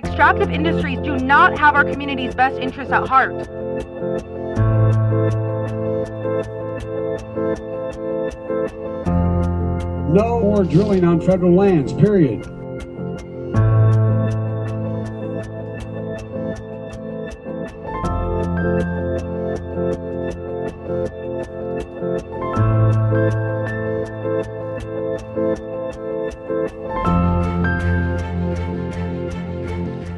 Extractive industries do not have our community's best interests at heart. No more drilling on federal lands, period.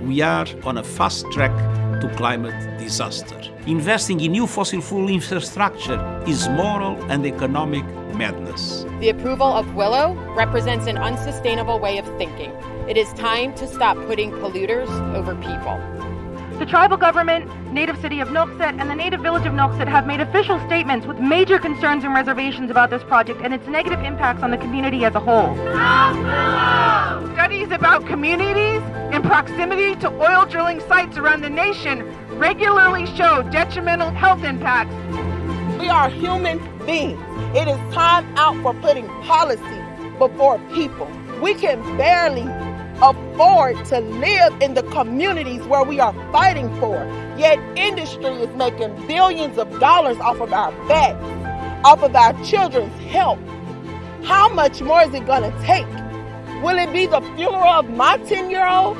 We are on a fast track to climate disaster. Investing in new fossil fuel infrastructure is moral and economic madness. The approval of Willow represents an unsustainable way of thinking. It is time to stop putting polluters over people. The tribal government, native city of Nuiqsut, and the native village of Nuiqsut have made official statements with major concerns and reservations about this project and its negative impacts on the community as a whole. Studies about communities in proximity to oil drilling sites around the nation regularly show detrimental health impacts. We are human beings. It is time out for putting policy before people. We can barely afford to live in the communities where we are fighting for. Yet industry is making billions of dollars off of our backs, off of our children's health. How much more is it going to take? Will it be the funeral of my 10 year old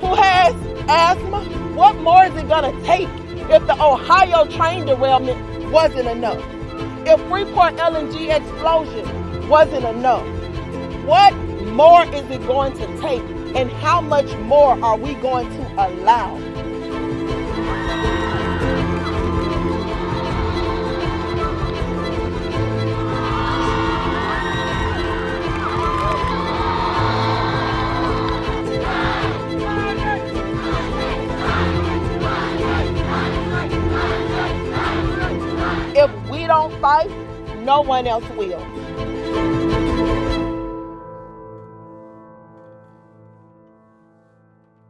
who has asthma? What more is it going to take if the Ohio train derailment wasn't enough? If Freeport LNG explosion wasn't enough? What more is it going to take? And how much more are we going to allow? Don't fight, no one else will.